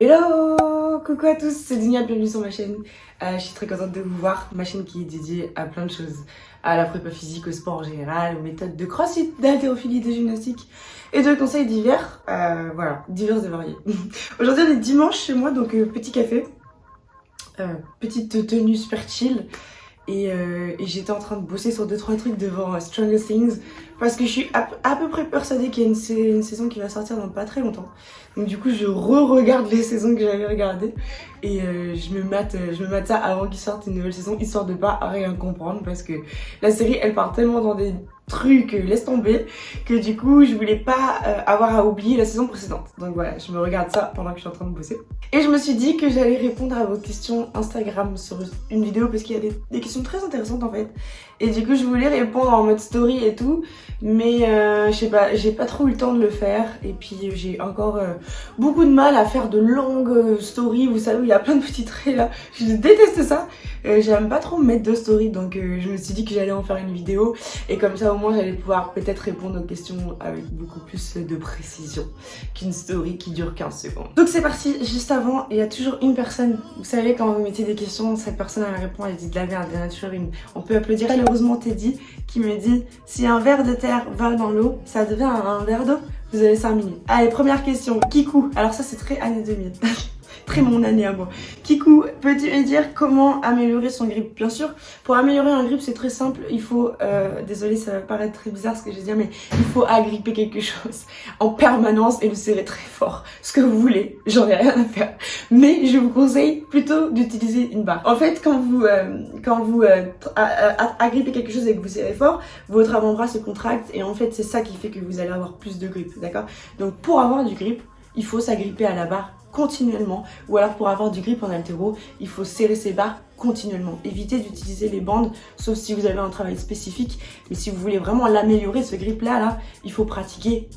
Hello Coucou à tous, c'est Dunia, bienvenue sur ma chaîne. Euh, je suis très contente de vous voir, ma chaîne qui est dédiée à plein de choses. À la prépa physique, au sport en général, aux méthodes de crossfit, d'haltérophilie, de gymnastique et de conseils divers. Euh, voilà, divers et variés. Aujourd'hui on est dimanche chez moi, donc euh, petit café. Petite tenue super chill. Et, euh, et j'étais en train de bosser sur 2-3 trucs devant Stranger Things parce que je suis à, peu près persuadée qu'il y a une, une, saison qui va sortir dans pas très longtemps. Donc du coup je re-regarde les saisons que j'avais regardées et euh, je, me mate, je me mate ça avant qu'il sorte une nouvelle saison histoire de pas rien comprendre parce que la série elle part tellement dans des truc, euh, laisse tomber, que du coup je voulais pas euh, avoir à oublier la saison précédente. Donc voilà, je me regarde ça pendant que je suis en train de bosser. Et je me suis dit que j'allais répondre à vos questions Instagram sur une vidéo parce qu'il y a des, questions très intéressantes en fait. Et du coup je voulais répondre en mode story et tout, mais euh, je sais pas, j'ai pas trop eu le temps de le faire. Et puis j'ai encore beaucoup de mal à faire de longues stories, vous savez, il y a plein de petits traits là. Je déteste ça. J'aime pas trop mettre de stories, donc je me suis dit que j'allais en faire une vidéo. Et comme ça au moins j'allais pouvoir peut-être répondre aux questions avec beaucoup plus de précision qu'une story qui dure 15 secondes. Donc c'est parti, juste avant, il y a toujours une personne, vous savez quand vous mettez des questions, cette personne elle répond, elle dit de la merde, nature, une... on peut applaudir heureusement Teddy qui me dit si un verre de terre va dans l'eau, ça devient un verre d'eau Vous avez 5 minutes. Allez, première question. Kikou. Alors ça c'est très année 2000. très mon année à moi. Kikou, peux-tu me dire comment améliorer son grip? Bien sûr, pour améliorer un grip, c'est très simple. Il faut, euh, désolé, ça va paraître très bizarre ce que je vais dire, mais il faut agripper quelque chose en permanence et le serrer très fort. Ce que vous voulez, j'en ai rien à faire. Mais je vous conseille plutôt d'utiliser une barre. En fait, quand vous, euh, quand vous euh, agrippez quelque chose et que vous serrez fort, votre avant-bras se contracte et en fait, c'est ça qui fait que vous allez avoir plus de grip, d'accord? Donc, pour avoir du grip, il faut s'agripper à la barre continuellement ou alors pour avoir du grip en altéro, il faut serrer ses barres continuellement. Évitez d'utiliser les bandes sauf si vous avez un travail spécifique mais si vous voulez vraiment l'améliorer ce grip là, là, il faut pratiquer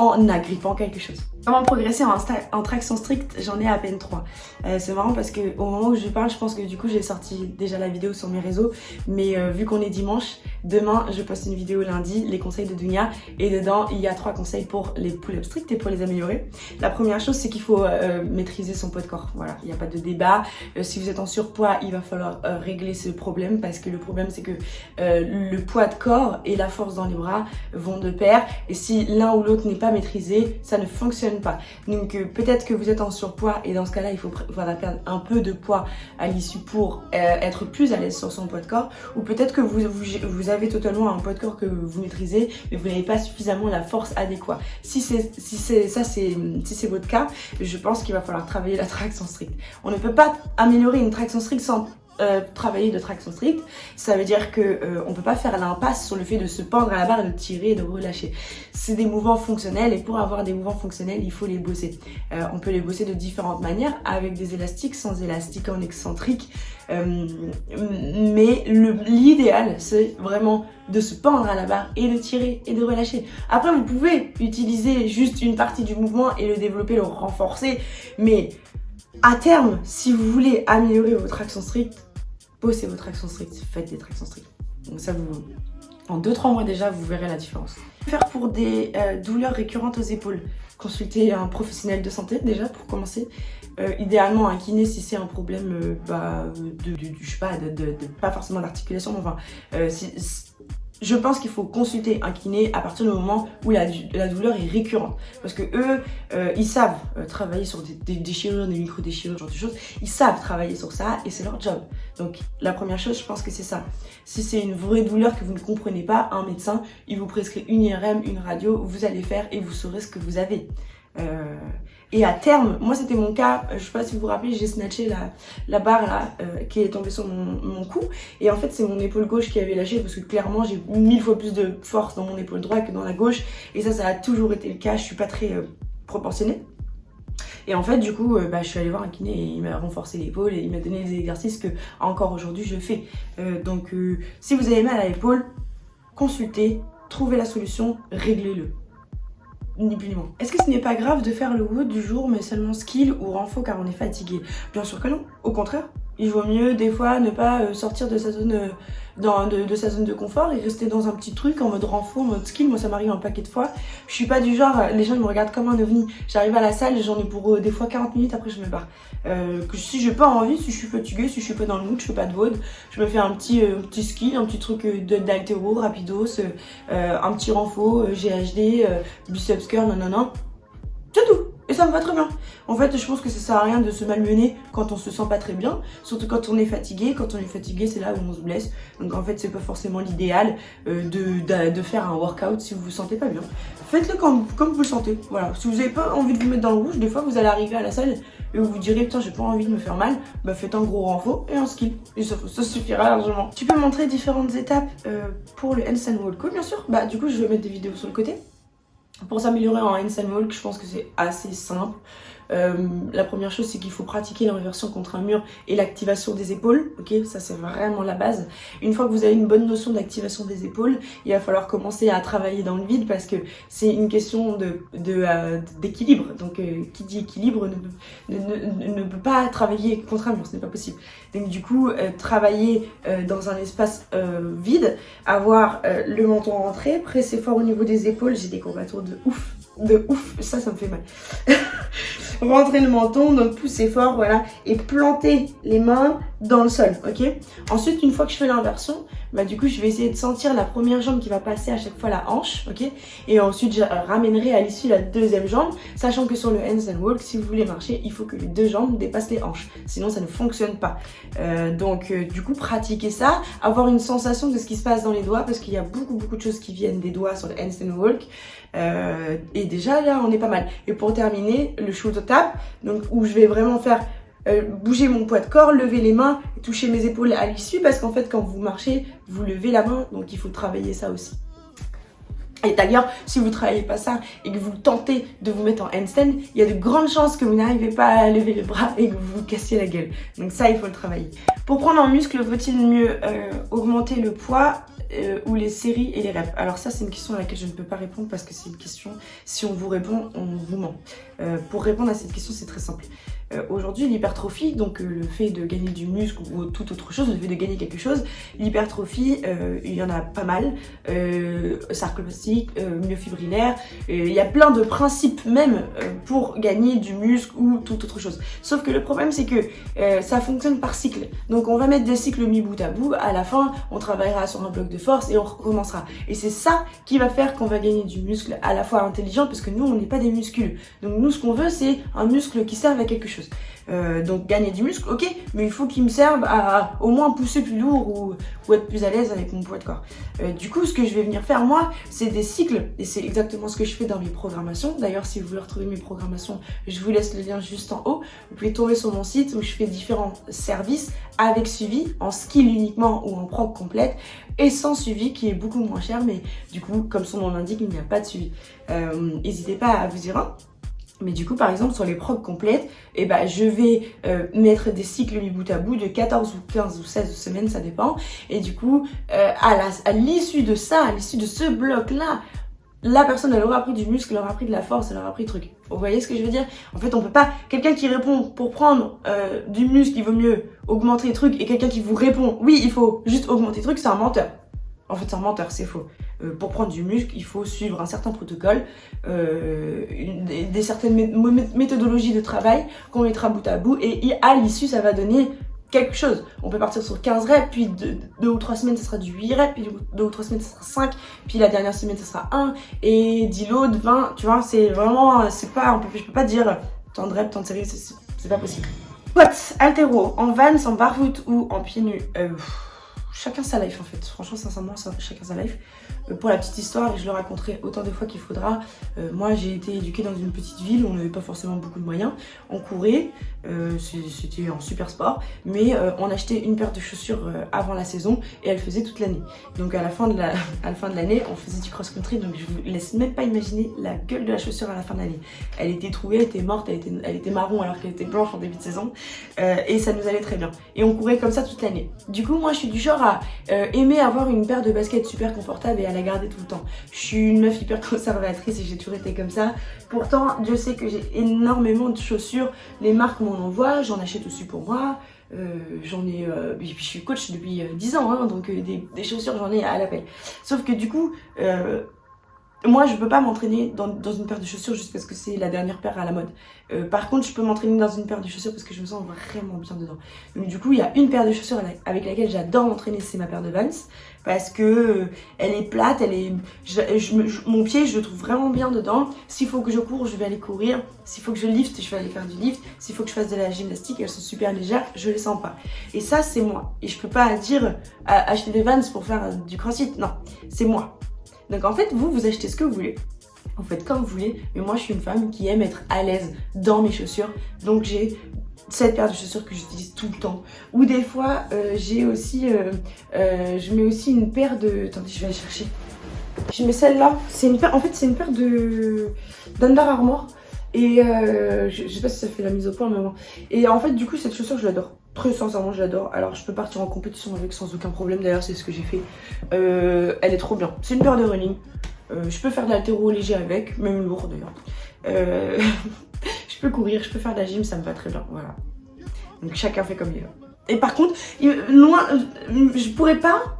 en agrippant quelque chose. Comment progresser en, traction stricte J'en ai à peine 3. Euh, c'est marrant parce que au moment où je parle, je pense que du coup j'ai sorti déjà la vidéo sur mes réseaux. Mais euh, vu qu'on est dimanche, demain je poste une vidéo lundi, les conseils de Dunia. Et dedans, il y a trois conseils pour les pull-ups stricts et pour les améliorer. La première chose, c'est qu'il faut euh, maîtriser son poids de corps. Voilà, il n'y a pas de débat. Euh, si vous êtes en surpoids, il va falloir euh, régler ce problème parce que le problème c'est que euh, le poids de corps et la force dans les bras vont de pair. Et si l'un ou l'autre n'est pas maîtrisé, ça ne fonctionne pas. Donc euh, peut-être que vous êtes en surpoids et dans ce cas-là, il faut perdre un peu de poids à l'issue pour euh, être plus à l'aise sur son poids de corps. Ou peut-être que vous, avez totalement un poids de corps que vous maîtrisez, mais vous n'avez pas suffisamment la force adéquate. Si c'est si c'est ça, c'est si c'est votre cas, je pense qu'il va falloir travailler la traction stricte. On ne peut pas améliorer une traction stricte sans euh, travailler de traction stricte, ça veut dire que euh, on peut pas faire l'impasse sur le fait de se pendre à la barre, de tirer et de relâcher. C'est des mouvements fonctionnels et pour avoir des mouvements fonctionnels, il faut les bosser. Euh, on peut les bosser de différentes manières, avec des élastiques, sans élastique, en excentrique. Mais l'idéal, c'est vraiment de se pendre à la barre et de tirer et de relâcher. Après, vous pouvez utiliser juste une partie du mouvement et le développer, le renforcer, mais à terme, si vous voulez améliorer votre action stricte, bossez votre action stricte, faites des tractions strictes. Donc ça vous... En 2-3 mois déjà, vous verrez la différence. Faire pour des euh, douleurs récurrentes aux épaules, consultez un professionnel de santé déjà pour commencer. Euh, idéalement un kiné si c'est un problème euh, bah, de, je sais pas, de, pas forcément d'articulation, enfin, je pense qu'il faut consulter un kiné à partir du moment où la, douleur est récurrente. Parce que eux, euh, ils savent euh, travailler sur des, déchirures, des micro-déchirures, genre de choses. Ils savent travailler sur ça et c'est leur job. Donc la première chose, je pense que c'est ça. Si c'est une vraie douleur que vous ne comprenez pas, un médecin, il vous prescrit une IRM, une radio, vous allez faire et vous saurez ce que vous avez. Euh, et à terme, moi c'était mon cas, euh, je sais pas si vous vous rappelez, j'ai snatché la, barre là euh, qui est tombée sur mon, cou. Et en fait c'est mon épaule gauche qui avait lâché parce que clairement j'ai mille fois plus de force dans mon épaule droite que dans la gauche. Et ça, ça a toujours été le cas, je suis pas très euh, proportionnée. Et en fait, du coup, bah, je suis allée voir un kiné et il m'a renforcé l'épaule et il m'a donné des exercices que encore aujourd'hui je fais. Donc, si vous avez mal à l'épaule, consultez, trouvez la solution, réglez-le Est-ce que ce n'est pas grave de faire le wood du jour mais seulement skill ou renfort car on est fatigué? Bien sûr que non. Au contraire, il vaut mieux des fois ne pas euh, sortir de sa zone euh, de, sa zone de confort et rester dans un petit truc en mode renfort, en mode skill. Moi, ça m'arrive un paquet de fois. Je suis pas du genre, les gens me regardent comme un ovni. J'arrive à la salle, j'en ai pour des fois 40 minutes, après je me barre. si j'ai pas envie, si je suis fatiguée, si je suis pas dans le mood, je fais pas de vode, je me fais un petit, petit skill, un petit truc d'altéro, rapidos, un petit renfort, GHD, biceps curl, non non non. C'est tout et ça me va très bien. En fait, je pense que ça sert à rien de se malmener quand on se sent pas très bien. Surtout quand on est fatigué. Quand on est fatigué, c'est là où on se blesse. Donc en fait, c'est pas forcément l'idéal euh, de, faire un workout si vous vous sentez pas bien. Faites-le comme, vous le sentez. Voilà. Si vous avez pas envie de vous mettre dans le rouge, des fois vous allez arriver à la salle et vous vous direz putain j'ai pas envie de me faire mal, bah faites un gros renfort et un skill. Et ça, suffira largement. Tu peux montrer différentes étapes euh, pour le handstand walk bien sûr. Bah du coup je vais mettre des vidéos sur le côté. Pour s'améliorer en handstand je pense que c'est assez simple. Euh, la première chose, c'est qu'il faut pratiquer l'inversion contre un mur et l'activation des épaules. Ok, ça c'est vraiment la base. Une fois que vous avez une bonne notion d'activation des épaules, il va falloir commencer à travailler dans le vide parce que c'est une question de d'équilibre. Donc, euh, qui dit équilibre ne, peut pas travailler contre un mur, ce n'est pas possible. Donc, du coup, euh, travailler dans un espace vide, avoir le menton rentré, presser fort au niveau des épaules. J'ai des courbatures de ouf, de ouf. Ça, ça me fait mal. rentrer le menton, donc pousser fort, voilà, et planter les mains dans le sol, ok? Ensuite, une fois que je fais l'inversion, bah du coup, je vais essayer de sentir la première jambe qui va passer à chaque fois la hanche, ok? Et ensuite, je ramènerai à l'issue la deuxième jambe, sachant que sur le hands and walk, si vous voulez marcher, il faut que les deux jambes dépassent les hanches, sinon ça ne fonctionne pas. Euh, donc, euh, du coup, pratiquer ça, avoir une sensation de ce qui se passe dans les doigts, parce qu'il y a beaucoup, beaucoup de choses qui viennent des doigts sur le hands and walk. Euh, et déjà, là, on est pas mal. Et pour terminer, le shoulder tap, donc où je vais vraiment faire euh, bouger mon poids de corps, lever les mains, toucher mes épaules à l'issue parce qu'en fait quand vous marchez, vous levez la main donc il faut travailler ça aussi. Et d'ailleurs, si vous ne travaillez pas ça et que vous tentez de vous mettre en handstand, il y a de grandes chances que vous n'arrivez pas à lever le bras et que vous vous cassiez la gueule. Donc ça, il faut le travailler. Pour prendre en muscle, faut-il mieux euh, augmenter le poids euh, ou les séries et les reps Alors ça, c'est une question à laquelle je ne peux pas répondre parce que c'est une question, si on vous répond, on vous ment. pour répondre à cette question, c'est très simple. Euh, aujourd'hui, l'hypertrophie, donc euh, le fait de gagner du muscle ou toute autre chose, le fait de gagner quelque chose, l'hypertrophie, euh, il y en a pas mal. Euh, sarcoplastique, myofibrillaire, il y a plein de principes même pour gagner du muscle ou toute autre chose. Sauf que le problème, c'est que ça fonctionne par cycle. Donc on va mettre des cycles mis bout à bout, à la fin, on travaillera sur un bloc de force et on recommencera. Et c'est ça qui va faire qu'on va gagner du muscle à la fois intelligent, parce que nous, on n'est pas des muscules. Donc nous, ce qu'on veut, c'est un muscle qui serve à quelque chose. Euh, donc gagner du muscle, ok, mais il faut qu'il me serve à, au moins pousser plus lourd ou, être plus à l'aise avec mon poids de corps. Euh, du coup, ce que je vais venir faire moi, c'est des cycles, et c'est exactement ce que je fais dans mes programmations. D'ailleurs, si vous voulez retrouver mes programmations, je vous laisse le lien juste en haut. Vous pouvez tomber sur mon site où je fais différents services avec suivi, en skill uniquement ou en prog complète, et sans suivi, qui est beaucoup moins cher, mais du coup, comme son nom l'indique, il n'y a pas de suivi. Euh, n'hésitez pas à vous y rendre. Mais du coup, par exemple, sur les procs complètes, eh ben, je vais euh, mettre des cycles mis bout à bout de 14 ou 15 ou 16 semaines, ça dépend. Et du coup, euh, à l'issue de ça, à l'issue de ce bloc-là, la personne, elle aura pris du muscle, elle aura pris de la force, elle aura pris truc. Vous voyez ce que je veux dire? En fait, on peut pas... Quelqu'un qui répond pour prendre euh, du muscle, il vaut mieux augmenter les trucs, et quelqu'un qui vous répond, oui, il faut juste augmenter les trucs, c'est un menteur. En fait, c'est un menteur, c'est faux. Euh, pour prendre du muscle, il faut suivre un certain protocole, euh, des, certaines méthodologies de travail qu'on mettra bout à bout. Et à l'issue, ça va donner quelque chose. On peut partir sur 15 reps, puis 2 ou 3 semaines, ça sera du 8 reps, puis 2 ou 3 semaines, ça sera 5, puis la dernière semaine, ça sera 1, et 10 loads, 20, tu vois, c'est vraiment, c'est pas, peux pas dire tant de reps, tant de séries, c'est pas possible. What? Altéro, en van, en barfoot ou en pieds nus? Euh, chacun sa life en fait. Franchement, sincèrement, chacun sa life. Euh, pour la petite histoire, et je le raconterai autant de fois qu'il faudra, euh, moi j'ai été éduquée dans une petite ville où on n'avait pas forcément beaucoup de moyens. On courait, euh, c'était un super sport, mais on achetait une paire de chaussures avant la saison et elle faisait toute l'année. Donc à la fin de l'année, on faisait du cross-country, donc je vous laisse même pas imaginer la gueule de la chaussure à la fin de l'année. Elle était trouée, elle était morte, elle était, elle était marron alors qu'elle était blanche en début de saison, et ça nous allait très bien. Et on courait comme ça toute l'année. Du coup, moi je suis du genre à aimer avoir une paire de baskets super confortable et à la garder tout le temps. Je suis une meuf hyper conservatrice et j'ai toujours été comme ça. Pourtant, Dieu sait que j'ai énormément de chaussures. Les marques m'en envoient, j'en achète aussi pour moi. j'en ai, je suis coach depuis 10 ans, hein, donc des, chaussures j'en ai à l'appel. Sauf que du coup, moi, je peux pas m'entraîner dans, dans, une paire de chaussures juste parce que c'est la dernière paire à la mode. Euh, par contre, je peux m'entraîner dans une paire de chaussures parce que je me sens vraiment bien dedans. Donc du coup, il y a une paire de chaussures avec laquelle j'adore m'entraîner, c'est ma paire de Vans. Parce que euh, elle est plate, elle est, je, mon pied, je le trouve vraiment bien dedans. S'il faut que je cours, je vais aller courir. S'il faut que je lift, je vais aller faire du lift. S'il faut que je fasse de la gymnastique, elles sont super légères, je les sens pas. Et ça, c'est moi. Et je peux pas dire acheter des Vans pour faire du crossfit. Non, c'est moi. Donc en fait, vous, vous achetez ce que vous voulez. Vous faites comme vous voulez. Mais moi, je suis une femme qui aime être à l'aise dans mes chaussures. Donc j'ai cette paire de chaussures que j'utilise tout le temps. Ou des fois, euh, j'ai aussi... Euh, euh, je mets aussi une paire de... Attendez, je vais aller chercher. Je mets celle-là. C'est une paire... En fait, c'est une paire de... d'Under Armour. Et je, sais pas si ça fait la mise au point, mais bon. Et en fait, du coup, cette chaussure, je l'adore. Très sincèrement, je l'adore. Alors, je peux partir en compétition avec sans aucun problème. D'ailleurs, c'est ce que j'ai fait. Euh, elle est trop bien. C'est une paire de running. Euh, je peux faire de l'altéro léger avec, même lourd d'ailleurs. Euh, je peux courir, je peux faire de la gym, ça me va très bien. Voilà. Donc, chacun fait comme il veut. Et par contre, loin, je pourrais pas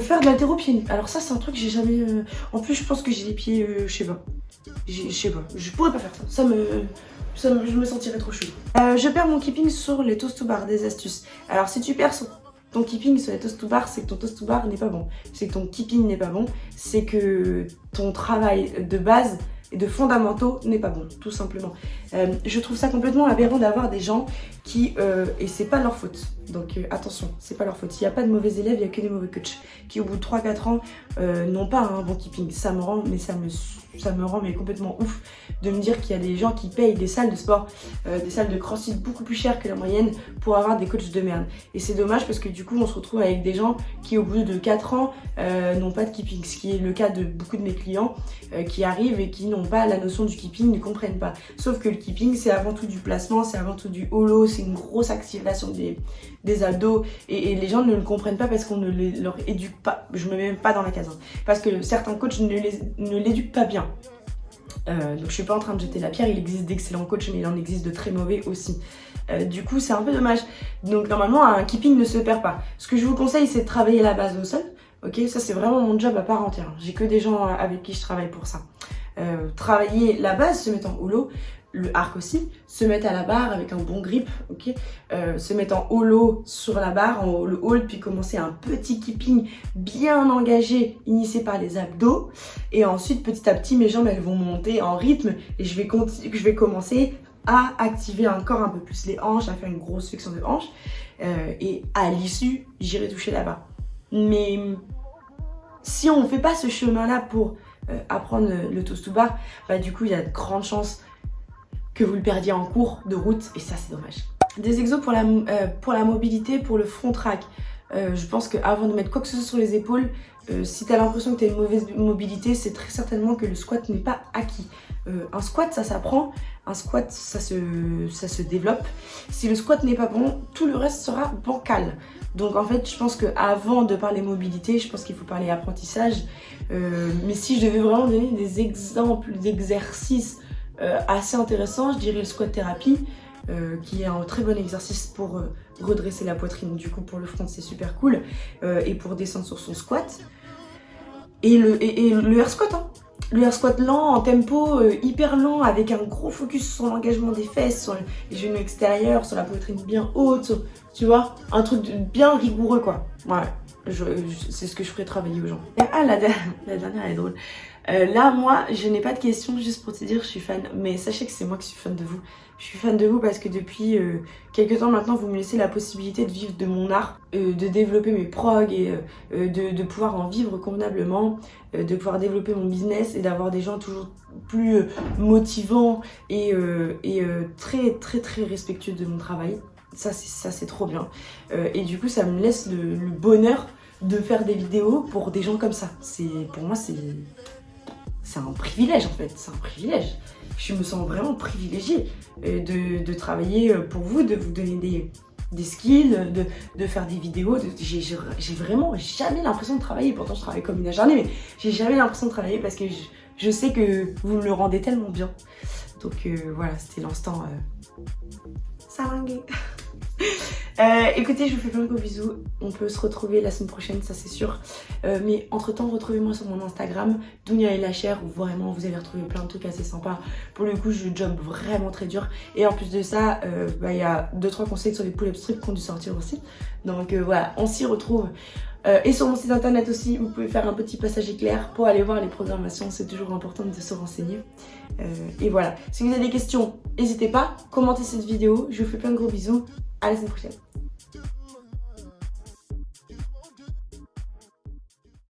faire de l'altéro pieds nus. Alors ça, c'est un truc que j'ai jamais... En plus, je pense que j'ai les pieds, je sais pas. Je sais pourrais pas faire ça. Ça me je me sentirais trop. Euh, je perds mon keeping sur les toast to bar, des astuces. Alors si tu perds ton keeping sur les toast to bar, c'est que ton toast to bar n'est pas bon. C'est que ton keeping n'est pas bon. C'est que ton travail de base et de fondamentaux n'est pas bon, tout simplement. Euh, je trouve ça complètement aberrant d'avoir des gens qui, euh, et c'est pas leur faute, donc euh, attention, c'est pas leur faute. Il n'y a pas de mauvais élèves, il n'y a que des mauvais coachs qui au bout de 3-4 ans n'ont pas un bon keeping. Ça me rend, mais ça me, ça me rend mais complètement ouf de me dire qu'il y a des gens qui payent des salles de sport, des salles de crossfit beaucoup plus chères que la moyenne pour avoir des coachs de merde. Et c'est dommage parce que du coup on se retrouve avec des gens qui au bout de 4 ans n'ont pas de keeping, ce qui est le cas de beaucoup de mes clients qui arrivent et qui n'ont pas la notion du keeping, ne comprennent pas. Sauf que le keeping c'est avant tout du placement, c'est avant tout du holo, c'est une grosse activation des, des abdos et, les gens ne le comprennent pas parce qu'on ne les, leur éduque pas. Je me mets même pas dans la case. Hein. parce que certains coachs ne l'éduquent pas bien. Euh, donc je suis pas en train de jeter la pierre, il existe d'excellents coachs mais il en existe de très mauvais aussi. Euh, du coup c'est un peu dommage. Donc normalement un keeping ne se perd pas. Ce que je vous conseille c'est de travailler la base au sol. Ok, ça c'est vraiment mon job à part entière. J'ai que des gens avec qui je travaille pour ça. Euh, travailler la base, se mettre en holo, le arc aussi, se mettre à la barre avec un bon grip, ok euh, Se mettre en holo sur la barre, en le hold, puis commencer un petit keeping bien engagé, initié par les abdos. Et ensuite, petit à petit, mes jambes, elles vont monter en rythme et je vais, commencer à activer encore un peu plus les hanches, à faire une grosse flexion de hanches. Euh, et à l'issue, j'irai toucher barre. Mais si on ne fait pas ce chemin-là pour euh, apprendre le toast to bar, bah du coup, il y a de grandes chances que vous le perdiez en cours de route et ça c'est dommage. Des exos pour la, euh, mobilité, pour le front track. Euh, je pense qu'avant de mettre quoi que ce soit sur les épaules, euh, si tu as l'impression que tu as une mauvaise mobilité, c'est très certainement que le squat n'est pas acquis. un squat, ça s'apprend, un squat, ça se, ça se développe. Si le squat n'est pas bon, tout le reste sera bancal. Donc en fait, je pense qu'avant de parler mobilité, je pense qu'il faut parler apprentissage. mais si je devais vraiment donner des exemples d'exercices assez intéressant, je dirais le squat thérapie, euh, qui est un très bon exercice pour euh, redresser la poitrine. Du coup, pour le front, c'est super cool. et pour descendre sur son squat. Et le, et, le air squat, hein. Le air squat lent, en tempo hyper lent, avec un gros focus sur l'engagement des fesses, sur les genoux extérieurs, sur la poitrine bien haute, tu vois Un truc bien rigoureux, quoi. Ouais, c'est ce que je ferais travailler aux gens. Ah, la, la dernière, elle est drôle. Euh, là, moi, je n'ai pas de questions juste pour te dire je suis fan. Mais sachez que c'est moi qui suis fan de vous. Je suis fan de vous parce que depuis euh, quelques temps maintenant, vous me laissez la possibilité de vivre de mon art, euh, de développer mes progs et de, pouvoir en vivre convenablement, de pouvoir développer mon business et d'avoir des gens toujours plus motivants et, très très très respectueux de mon travail. Ça, c'est trop bien. et du coup, ça me laisse le, le bonheur de faire des vidéos pour des gens comme ça. Pour moi, c'est c'est un privilège en fait, c'est un privilège. Je me sens vraiment privilégiée euh, de, travailler euh, pour vous, de vous donner des, des skills, de, faire des vidéos. J'ai vraiment jamais l'impression de travailler, pourtant je travaille comme une acharnée, mais j'ai jamais l'impression de travailler parce que je, sais que vous me le rendez tellement bien. Donc euh, voilà, c'était l'instant euh, Euh, écoutez, je vous fais plein de gros bisous. On peut se retrouver la semaine prochaine, ça c'est sûr. Euh, mais entre-temps, retrouvez-moi sur mon Instagram, Dounia et la chair, où vraiment vous allez retrouver plein de trucs assez sympas. Pour le coup, je job vraiment très dur. Et en plus de ça, euh, bah, il y a 2-3 conseils sur les pull-up strips qui ont dû sortir aussi. Donc voilà, on s'y retrouve. et sur mon site internet aussi, vous pouvez faire un petit passage éclair pour aller voir les programmations. C'est toujours important de se renseigner. et voilà. Si vous avez des questions, n'hésitez pas. Commentez cette vidéo. Je vous fais plein de gros bisous. À la semaine.